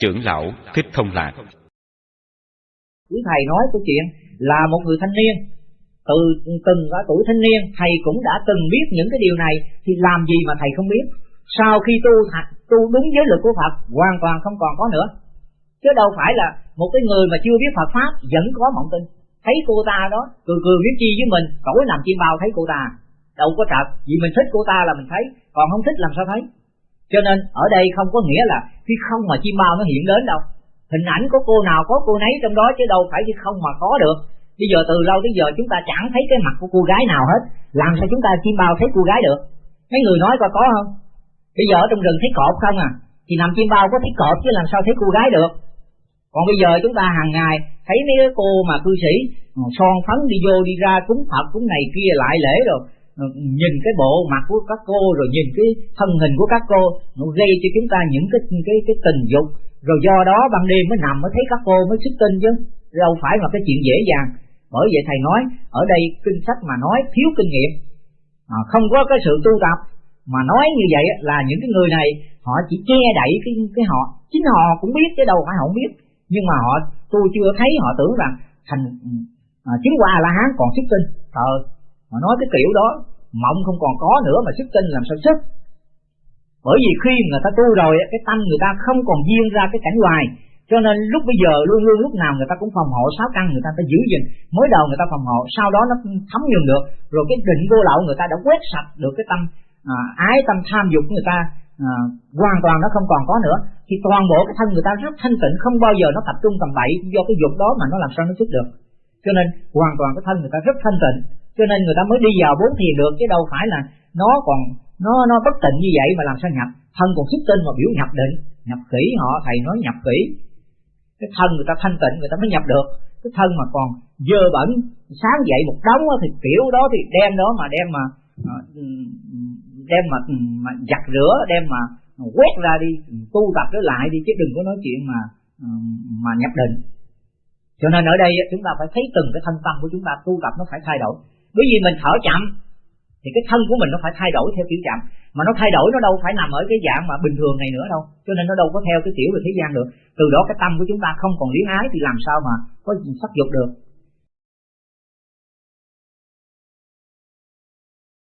trưởng lão thích thông lạc. Quý thầy nói câu chuyện là một người thanh niên. Từ từng ở tuổi thanh niên, thầy cũng đã từng biết những cái điều này, thì làm gì mà thầy không biết? Sau khi tu tu đúng giới luật của Phật, hoàn toàn không còn có nữa. Chứ đâu phải là một cái người mà chưa biết Phật pháp, vẫn có mộng tin thấy cô ta đó, cười cười biết chi với mình tối làm chim bao thấy cô ta. Đâu có trật, vì mình thích cô ta là mình thấy, còn không thích làm sao thấy? Cho nên, ở đây không có nghĩa là khi không mà chim bao nó hiện đến đâu. Hình ảnh của cô nào có cô nấy trong đó chứ đâu phải khi không mà có được. Bây giờ từ lâu tới giờ chúng ta chẳng thấy cái mặt của cô gái nào hết, làm sao chúng ta chim bao thấy cô gái được? Mấy người nói coi có không? Bây giờ ở trong rừng thấy cọp không à? Thì nằm chim bao có thấy cọp chứ làm sao thấy cô gái được? Còn bây giờ chúng ta hàng ngày thấy mấy cái cô mà cư sĩ ừ, son phấn đi vô đi ra cúng phật, cúng này kia lại lễ rồi. Ờ, nhìn cái bộ mặt của các cô rồi nhìn cái thân hình của các cô nó gây cho chúng ta những cái cái cái tình dục. Rồi do đó ban đêm mới nằm mới thấy các cô mới xuất tinh chứ đâu phải là cái chuyện dễ dàng. Bởi vậy thầy nói ở đây kinh sách mà nói thiếu kinh nghiệm. À, không có cái sự tu tập mà nói như vậy là những cái người này họ chỉ che đậy cái cái họ. Chính họ cũng biết chứ đâu phải họ không biết. Nhưng mà họ tôi chưa thấy họ tưởng rằng thành à, chứng qua la hán còn xuất tinh. Ờ họ nói cái kiểu đó mộng không còn có nữa mà xuất tinh làm sao xuất bởi vì khi người ta tu rồi cái tâm người ta không còn duyên ra cái cảnh ngoài cho nên lúc bây giờ luôn luôn lúc nào người ta cũng phòng hộ sáu căn người ta phải giữ gìn. Mới đầu người ta phòng hộ sau đó nó thấm nhuần được. Rồi cái định vô lậu người ta đã quét sạch được cái tâm à, ái tâm tham dục người ta à, hoàn toàn nó không còn có nữa. Thì toàn bộ cái thân người ta rất thanh tịnh không bao giờ nó tập trung tầm bậy do cái dục đó mà nó làm sao nó xuất được. Cho nên hoàn toàn cái thân người ta rất thanh tịnh cho nên người ta mới đi vào bốn thiền được, chứ đâu phải là nó còn, nó nó bất tịnh như vậy mà làm sao nhập. Thân còn xuất tinh mà biểu nhập định. Nhập kỹ họ, thầy nói nhập kỹ cái thân người ta thanh tịnh, người ta mới nhập được. Cái thân mà còn dơ bẩn, sáng dậy một đống thì kiểu đó thì đem đó mà đem mà à, đem mà mà giặt rửa, đem mà quét ra đi, tu tập trở lại đi, chứ đừng có nói chuyện mà mà nhập định. Cho nên ở đây chúng ta phải thấy từng cái thân tâm của chúng ta tu tập nó phải thay đổi bởi vì mình thở chậm, thì cái thân của mình nó phải thay đổi theo kiểu chậm. Mà nó thay đổi, nó đâu phải nằm ở cái dạng mà bình thường này nữa đâu. Cho nên nó đâu có theo cái kiểu về thế gian được. Từ đó cái tâm của chúng ta không còn luyến ái thì làm sao mà có sắc dục được.